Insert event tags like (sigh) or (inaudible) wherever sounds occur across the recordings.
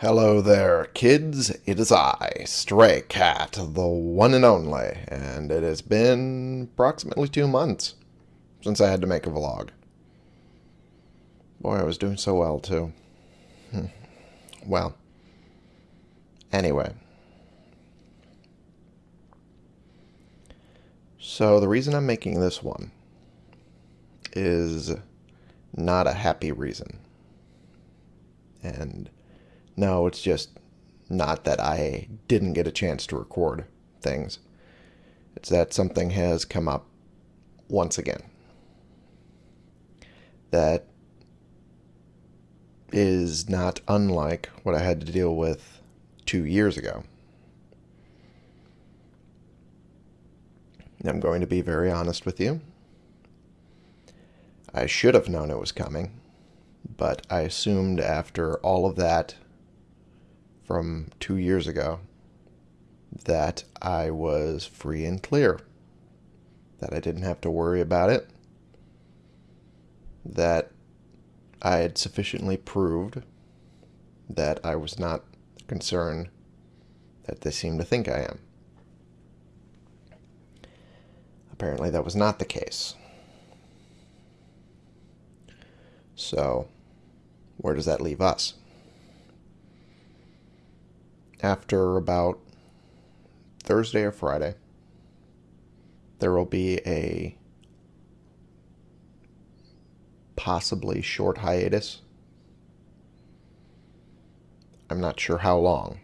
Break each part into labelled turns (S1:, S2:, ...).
S1: Hello there, kids. It is I, Stray Cat, the one and only, and it has been approximately two months since I had to make a vlog. Boy, I was doing so well, too. Hmm. Well, anyway. So, the reason I'm making this one is not a happy reason. And no, it's just not that I didn't get a chance to record things. It's that something has come up once again that is not unlike what I had to deal with two years ago. I'm going to be very honest with you. I should have known it was coming, but I assumed after all of that from two years ago that I was free and clear, that I didn't have to worry about it, that I had sufficiently proved that I was not concerned that they seem to think I am. Apparently, that was not the case. So, where does that leave us? After about Thursday or Friday, there will be a possibly short hiatus. I'm not sure how long.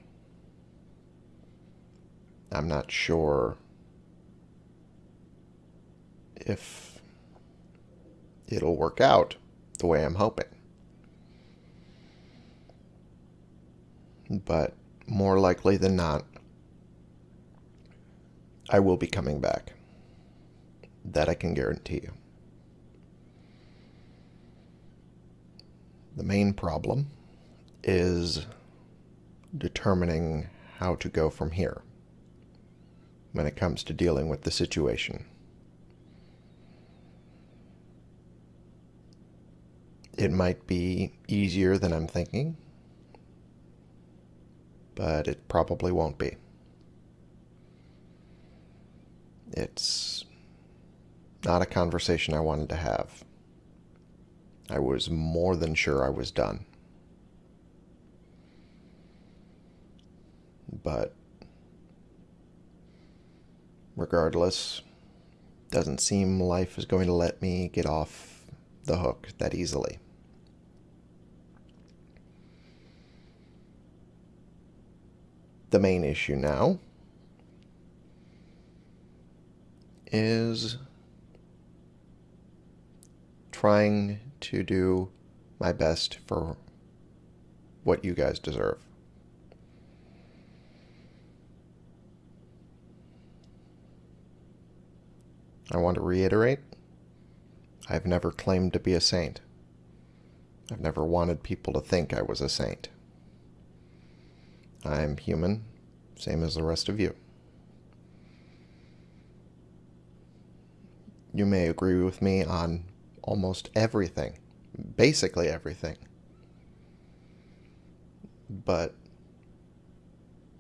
S1: I'm not sure if it'll work out the way I'm hoping. But more likely than not, I will be coming back. That I can guarantee you. The main problem is determining how to go from here when it comes to dealing with the situation. It might be easier than I'm thinking but it probably won't be. It's not a conversation I wanted to have. I was more than sure I was done. But regardless, doesn't seem life is going to let me get off the hook that easily. The main issue now is trying to do my best for what you guys deserve. I want to reiterate I've never claimed to be a saint. I've never wanted people to think I was a saint. I'm human, same as the rest of you. You may agree with me on almost everything, basically everything. But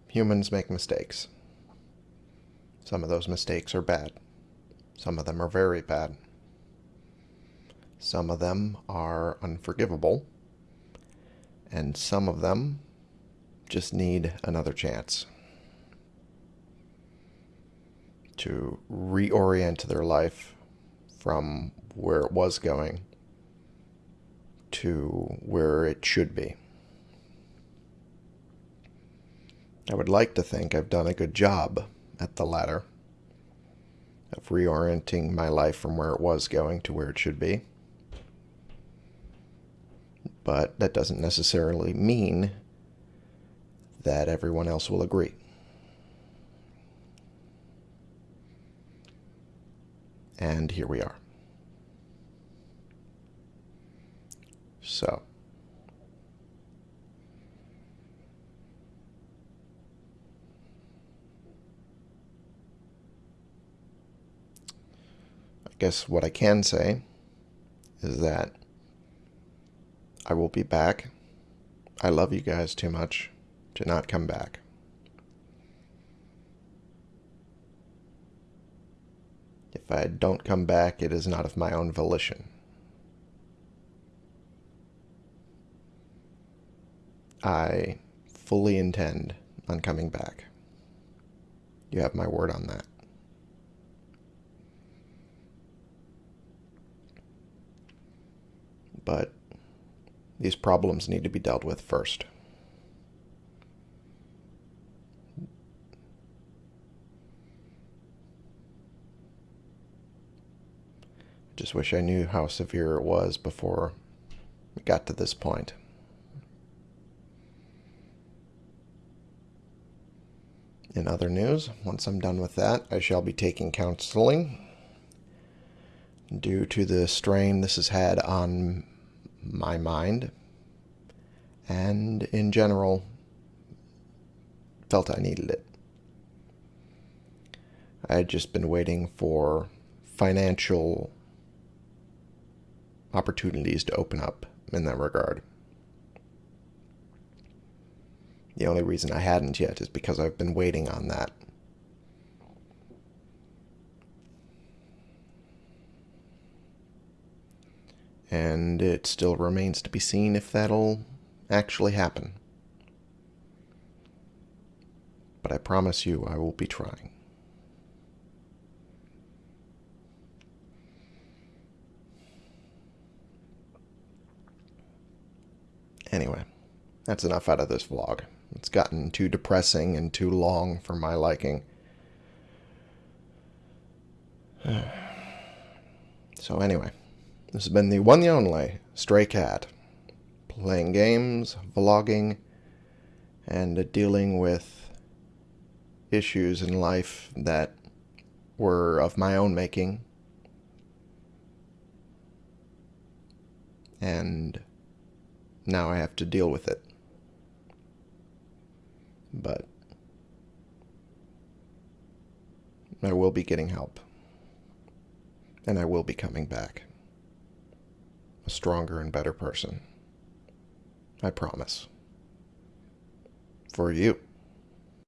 S1: humans make mistakes. Some of those mistakes are bad. Some of them are very bad. Some of them are unforgivable. And some of them just need another chance to reorient their life from where it was going to where it should be. I would like to think I've done a good job at the latter of reorienting my life from where it was going to where it should be. But that doesn't necessarily mean that everyone else will agree. And here we are. So. I guess what I can say is that I will be back I love you guys too much to not come back. If I don't come back, it is not of my own volition. I fully intend on coming back. You have my word on that. But these problems need to be dealt with first. Just wish I knew how severe it was before it got to this point. In other news, once I'm done with that, I shall be taking counseling. Due to the strain this has had on my mind, and in general, felt I needed it. I had just been waiting for financial opportunities to open up in that regard. The only reason I hadn't yet is because I've been waiting on that. And it still remains to be seen if that'll actually happen. But I promise you I will be trying. Anyway, that's enough out of this vlog. It's gotten too depressing and too long for my liking. (sighs) So anyway, this has been the one and only Stray Cat. Playing games, vlogging, and dealing with issues in life that were of my own making. And now I have to deal with it. But I will be getting help. And I will be coming back. A stronger and better person. I promise. For you.